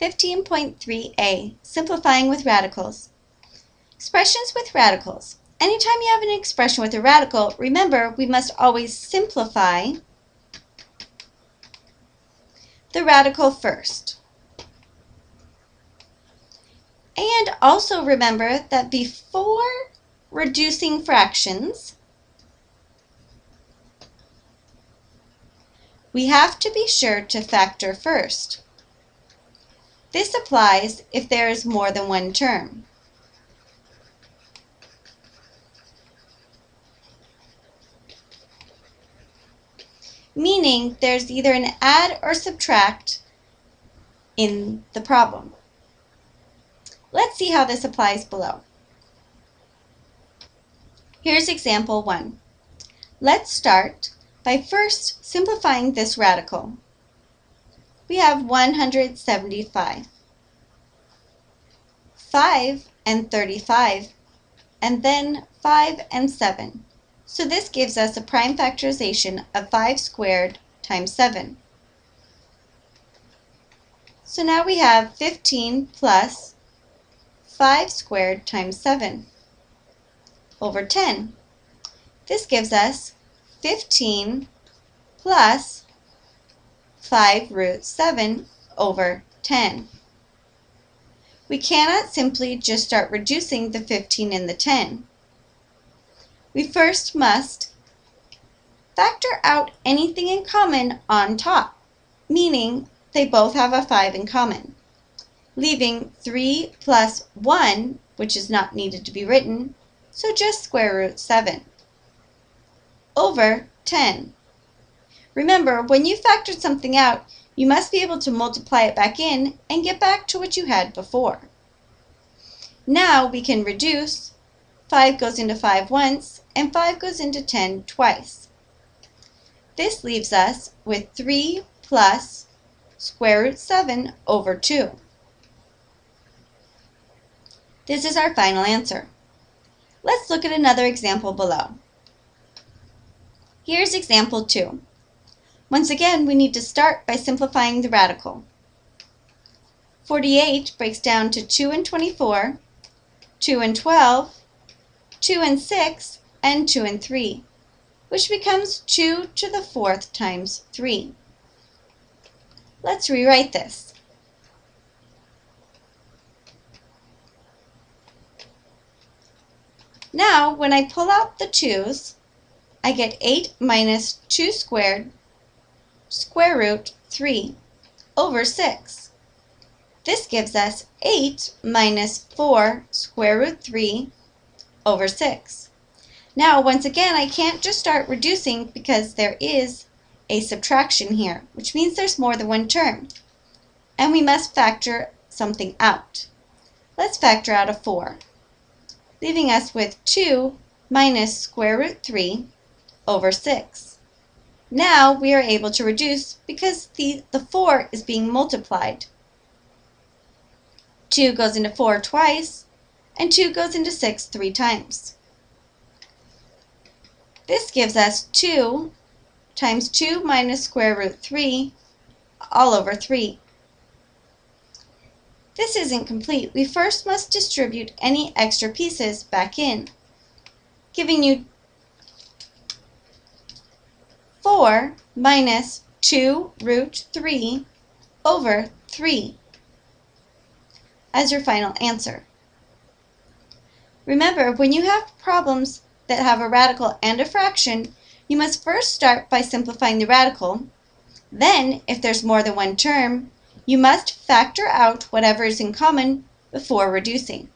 15.3a, Simplifying with Radicals. Expressions with radicals. Anytime you have an expression with a radical, remember we must always simplify the radical first. And also remember that before reducing fractions, we have to be sure to factor first. This applies if there is more than one term. Meaning there's either an add or subtract in the problem. Let's see how this applies below. Here's example 1. Let's start by first simplifying this radical we have 175. 5 and 35, and then 5 and 7. So this gives us a prime factorization of 5 squared times 7. So now we have 15 plus 5 squared times 7 over 10. This gives us 15 plus 5 root 7 over 10. We cannot simply just start reducing the 15 and the 10. We first must factor out anything in common on top, meaning they both have a 5 in common, leaving 3 plus 1, which is not needed to be written, so just square root 7, over 10. Remember, when you factored something out, you must be able to multiply it back in and get back to what you had before. Now we can reduce. 5 goes into 5 once, and 5 goes into 10 twice. This leaves us with 3 plus square root 7 over 2. This is our final answer. Let's look at another example below. Here's example 2. Once again, we need to start by simplifying the radical. 48 breaks down to 2 and 24, 2 and 12, 2 and 6, and 2 and 3, which becomes 2 to the fourth times 3. Let's rewrite this. Now, when I pull out the 2's, I get 8 minus 2 squared square root 3 over 6. This gives us 8 minus 4 square root 3 over 6. Now, once again, I can't just start reducing because there is a subtraction here, which means there's more than one term. And we must factor something out. Let's factor out a 4, leaving us with 2 minus square root 3 over 6. Now we are able to reduce because the, the 4 is being multiplied. 2 goes into 4 twice, and 2 goes into 6 three times. This gives us 2 times 2 minus square root 3 all over 3. This isn't complete. We first must distribute any extra pieces back in, giving you 4 minus 2 root 3 over 3 as your final answer. Remember, when you have problems that have a radical and a fraction, you must first start by simplifying the radical. Then, if there's more than one term, you must factor out whatever is in common before reducing.